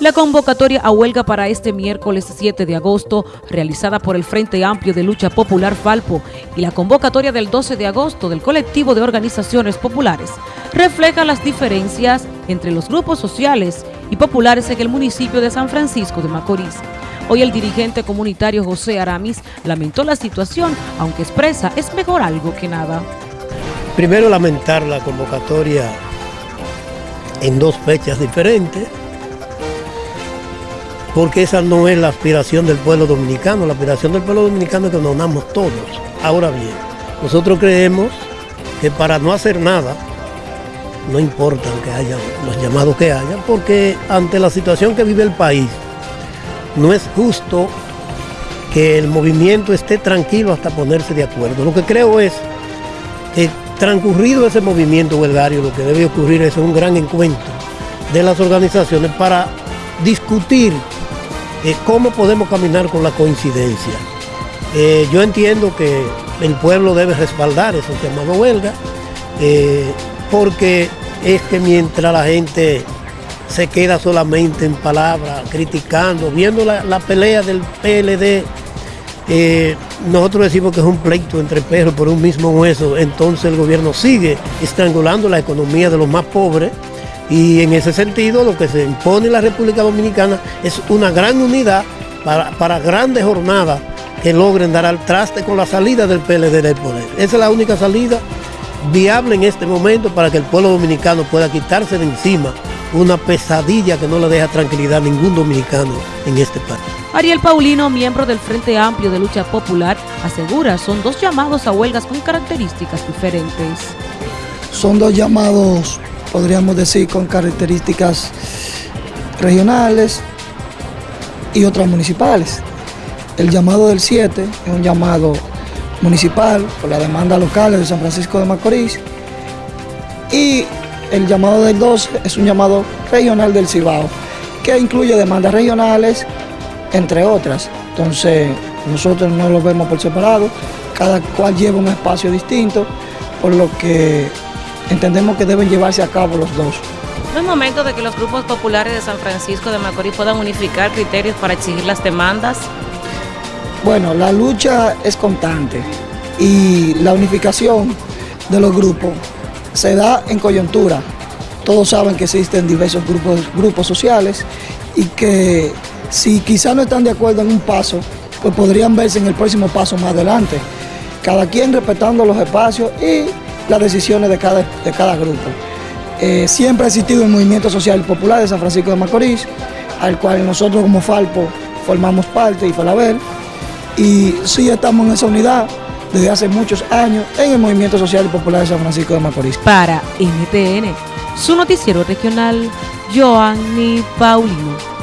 La convocatoria a huelga para este miércoles 7 de agosto, realizada por el Frente Amplio de Lucha Popular Falpo, y la convocatoria del 12 de agosto del colectivo de organizaciones populares, refleja las diferencias entre los grupos sociales y populares en el municipio de San Francisco de Macorís. Hoy el dirigente comunitario José Aramis lamentó la situación, aunque expresa es mejor algo que nada. Primero lamentar la convocatoria en dos fechas diferentes, porque esa no es la aspiración del pueblo dominicano. La aspiración del pueblo dominicano es que nos unamos todos. Ahora bien, nosotros creemos que para no hacer nada, no importa que haya los llamados que haya, porque ante la situación que vive el país, no es justo que el movimiento esté tranquilo hasta ponerse de acuerdo. Lo que creo es que transcurrido ese movimiento huelgario, lo que debe ocurrir es un gran encuentro de las organizaciones para discutir eh, cómo podemos caminar con la coincidencia. Eh, yo entiendo que el pueblo debe respaldar eso llamado huelga, eh, porque es que mientras la gente se queda solamente en palabras, criticando, viendo la, pelea del PLD, nosotros decimos que es un pleito entre perros por un mismo hueso, entonces el gobierno sigue estrangulando la economía de los más pobres, y en ese sentido lo que se impone en la República Dominicana es una gran unidad para, grandes jornadas que logren dar al traste con la salida del PLD del poder. Esa es la única salida viable en este momento para que el pueblo dominicano pueda quitarse de encima una pesadilla que no le deja tranquilidad a ningún dominicano en este país. Ariel Paulino, miembro del Frente Amplio de Lucha Popular, asegura son dos llamados a huelgas con características diferentes. Son dos llamados podríamos decir, con características regionales y otras municipales. El llamado del 7 es un llamado municipal por la demanda local de San Francisco de Macorís y el llamado del 12 es un llamado regional del Cibao que incluye demandas regionales entre otras. Entonces nosotros no lo vemos por separado, cada cual lleva un espacio distinto, por lo que entendemos que deben llevarse a cabo los dos. ¿No es momento de que los grupos populares de San Francisco de Macorís puedan unificar criterios para exigir las demandas? Bueno, la lucha es constante y la unificación de los grupos se da en coyuntura. Todos saben que existen diversos grupos, grupos sociales y que si quizá no están de acuerdo en un paso, pues podrían verse en el próximo paso más adelante. Cada quien respetando los espacios y las decisiones de cada, de cada grupo. Eh, siempre ha existido el movimiento social popular de San Francisco de Macorís, al cual nosotros como Falpo formamos parte y Falabel, y sí estamos en esa unidad desde hace muchos años en el movimiento social popular de San Francisco de Macorís. Para NTN, su noticiero regional, Joanny Paulino.